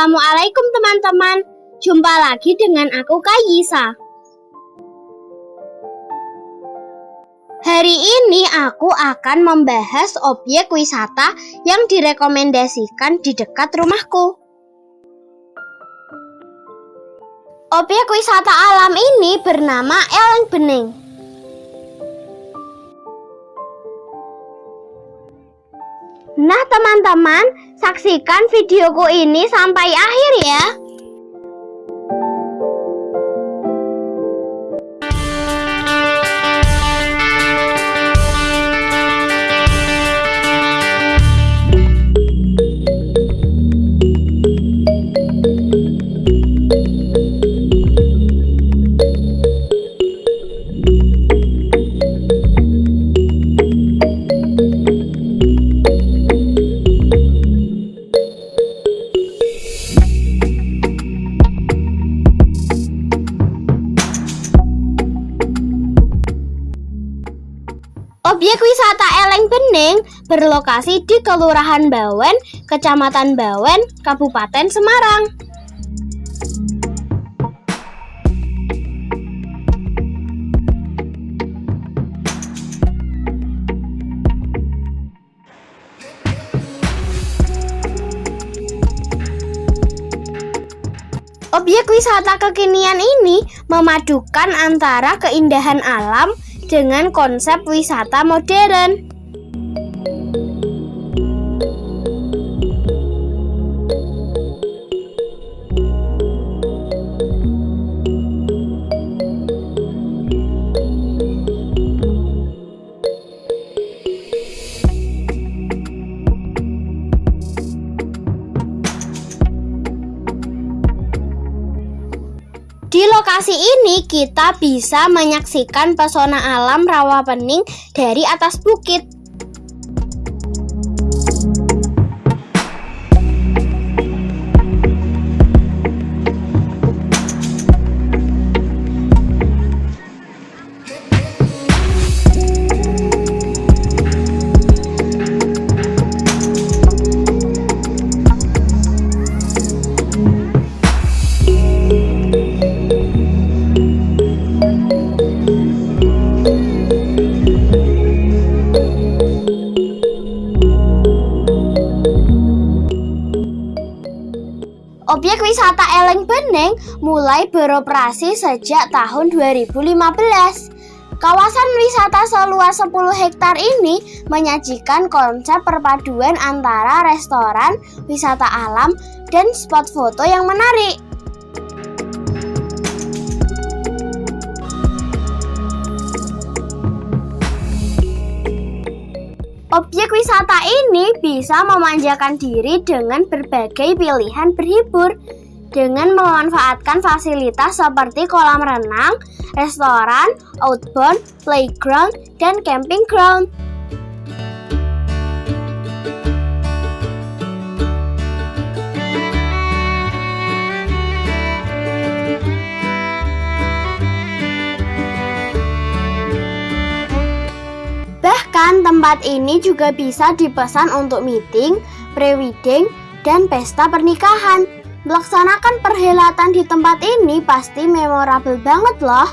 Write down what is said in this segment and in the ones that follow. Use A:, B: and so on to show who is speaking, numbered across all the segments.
A: Assalamualaikum teman-teman. Jumpa lagi dengan aku Kayisa. Hari ini aku akan membahas objek wisata yang direkomendasikan di dekat rumahku. Objek wisata alam ini bernama Eleng Bening. Nah teman-teman, saksikan videoku ini sampai akhir ya. Berlokasi di Kelurahan Bawen, Kecamatan Bawen, Kabupaten Semarang. Objek wisata kekinian ini memadukan antara keindahan alam dengan konsep wisata modern. Kita bisa menyaksikan pesona alam rawa pening dari atas bukit. Objek wisata Eleng Bening mulai beroperasi sejak tahun 2015. Kawasan wisata seluas 10 hektar ini menyajikan konsep perpaduan antara restoran, wisata alam, dan spot foto yang menarik. Objek wisata ini bisa memanjakan diri dengan berbagai pilihan berhibur dengan memanfaatkan fasilitas seperti kolam renang, restoran, outbound, playground, dan camping ground. Bahkan tempat ini juga bisa dipesan untuk meeting, pre-wedding, dan pesta pernikahan. Melaksanakan perhelatan di tempat ini pasti memorable banget loh.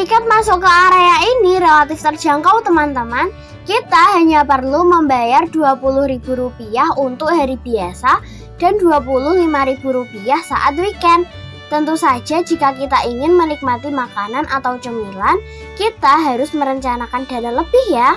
A: Tiket masuk ke area ini relatif terjangkau teman-teman. Kita hanya perlu membayar Rp20.000 untuk hari biasa dan Rp25.000 saat weekend. Tentu saja jika kita ingin menikmati makanan atau cemilan, kita harus merencanakan dana lebih ya.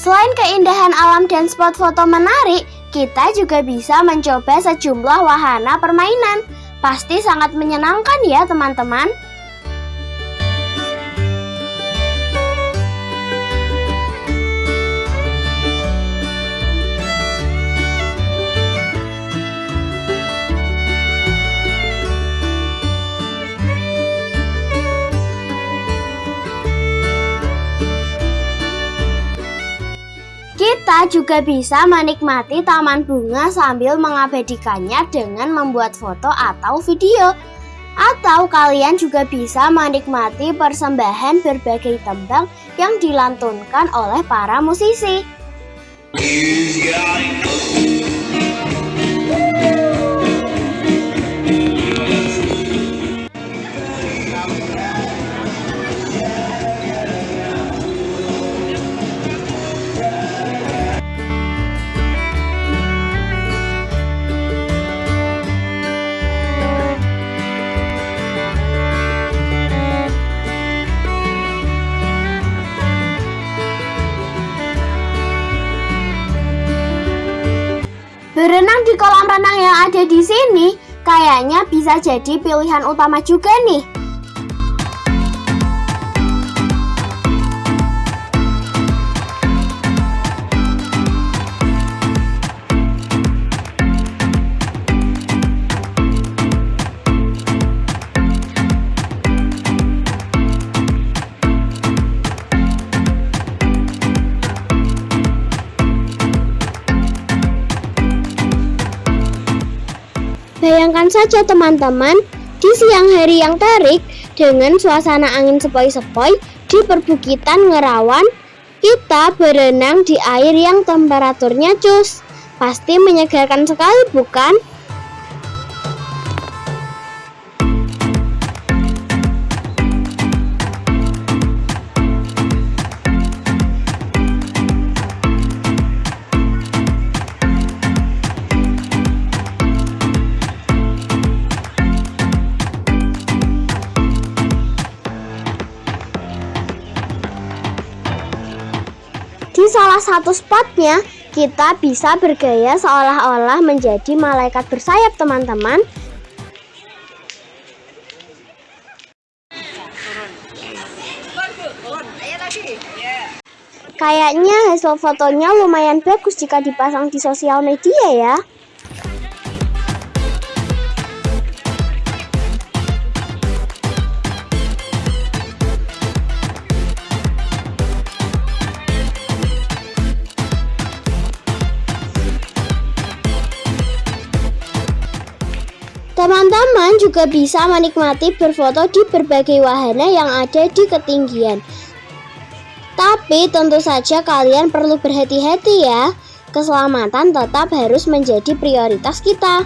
A: Selain keindahan alam dan spot foto menarik, kita juga bisa mencoba sejumlah wahana permainan. Pasti sangat menyenangkan ya teman-teman. Kita juga bisa menikmati taman bunga sambil mengabadikannya dengan membuat foto atau video. Atau kalian juga bisa menikmati persembahan berbagai tembang yang dilantunkan oleh para musisi. Yang ada di sini kayaknya bisa jadi pilihan utama juga nih. Saja teman-teman, di siang hari yang terik dengan suasana angin sepoi-sepoi di perbukitan Ngerawan, kita berenang di air yang temperaturnya cus. Pasti menyegarkan sekali bukan? Di salah satu spotnya, kita bisa bergaya seolah-olah menjadi malaikat bersayap teman-teman. Kayaknya hasil fotonya lumayan bagus jika dipasang di sosial media ya. Teman-teman juga bisa menikmati berfoto di berbagai wahana yang ada di ketinggian. Tapi tentu saja kalian perlu berhati-hati ya. Keselamatan tetap harus menjadi prioritas kita.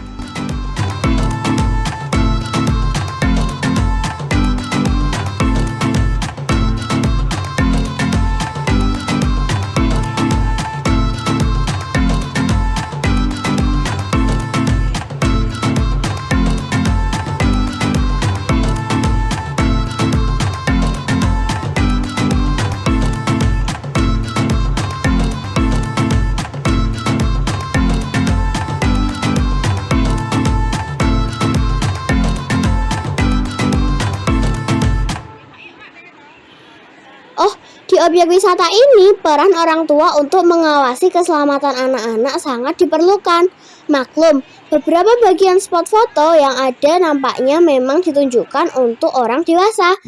A: Objek wisata ini, peran orang tua untuk mengawasi keselamatan anak-anak sangat diperlukan. Maklum, beberapa bagian spot foto yang ada nampaknya memang ditunjukkan untuk orang dewasa.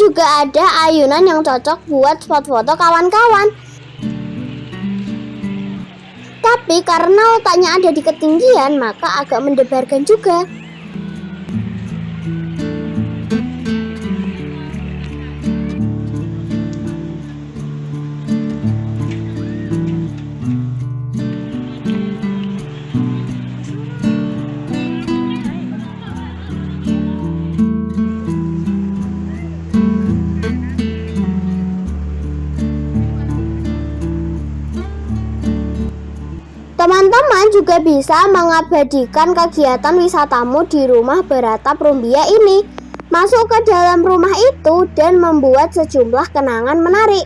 A: Juga ada ayunan yang cocok buat spot foto kawan-kawan. Tapi karena letaknya ada di ketinggian, maka agak mendebarkan juga. Teman-teman juga bisa mengabadikan kegiatan wisatamu di rumah beratap Rumbia ini. Masuk ke dalam rumah itu dan membuat sejumlah kenangan menarik.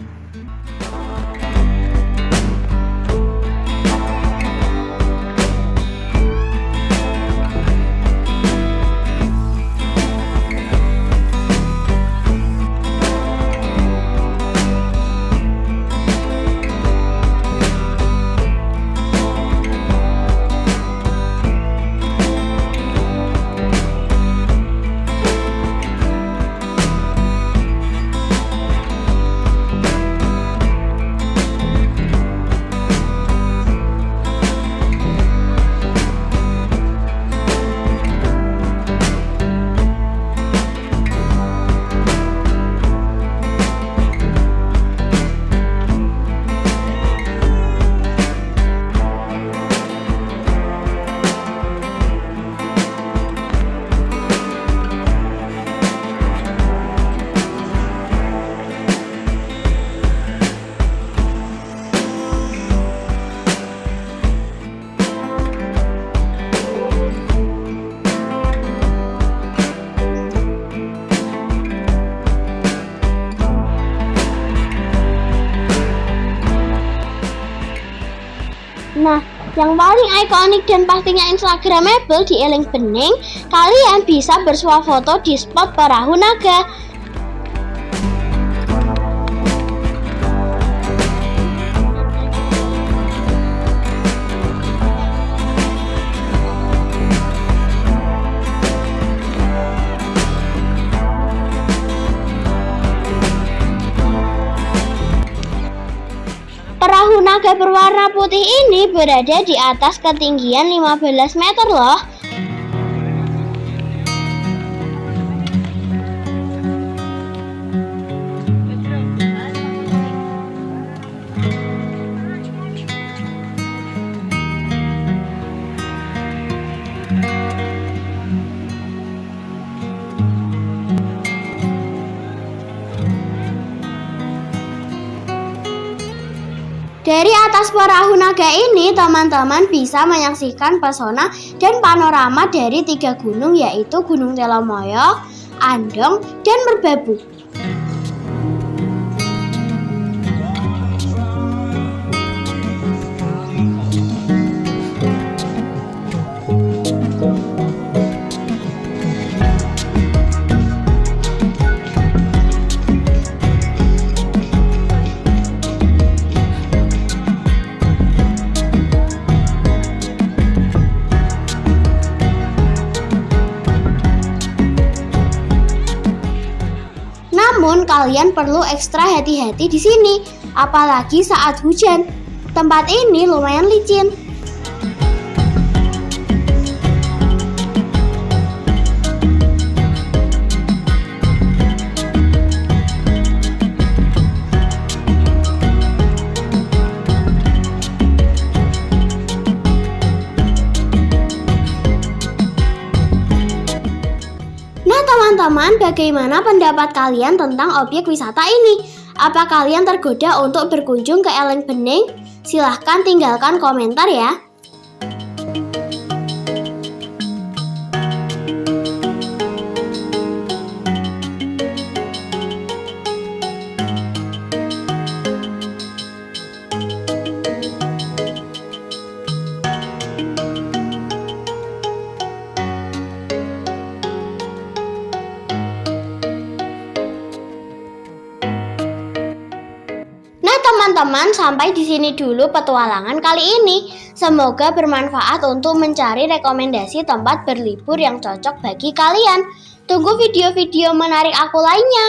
A: Nah, yang paling ikonik dan pastinya instagramable di Eling Bening, kalian bisa bersuah foto di spot perahu naga. Naga berwarna putih ini berada di atas ketinggian 15 meter loh. Dari atas perahu naga ini, teman-teman bisa menyaksikan pesona dan panorama dari tiga gunung yaitu Gunung Telomoyo, Andong, dan Merbabu. Kalian perlu ekstra hati-hati di sini, apalagi saat hujan. Tempat ini lumayan licin. Bagaimana pendapat kalian tentang objek wisata ini? Apa kalian tergoda untuk berkunjung ke Eleng Bening? Silahkan tinggalkan komentar ya. Teman-teman, sampai di sini dulu petualangan kali ini. Semoga bermanfaat untuk mencari rekomendasi tempat berlibur yang cocok bagi kalian. Tunggu video-video menarik aku lainnya.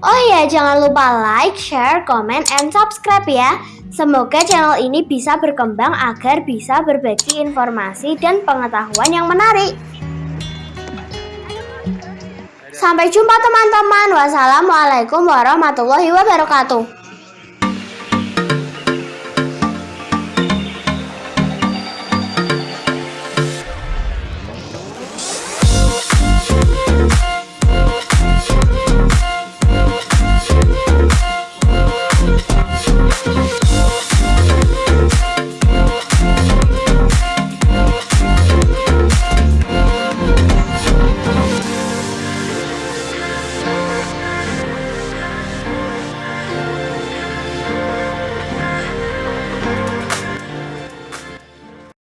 A: Oh ya, jangan lupa like, share, comment, and subscribe ya. Semoga channel ini bisa berkembang agar bisa berbagi informasi dan pengetahuan yang menarik. Sampai jumpa teman-teman. Wassalamualaikum warahmatullahi wabarakatuh.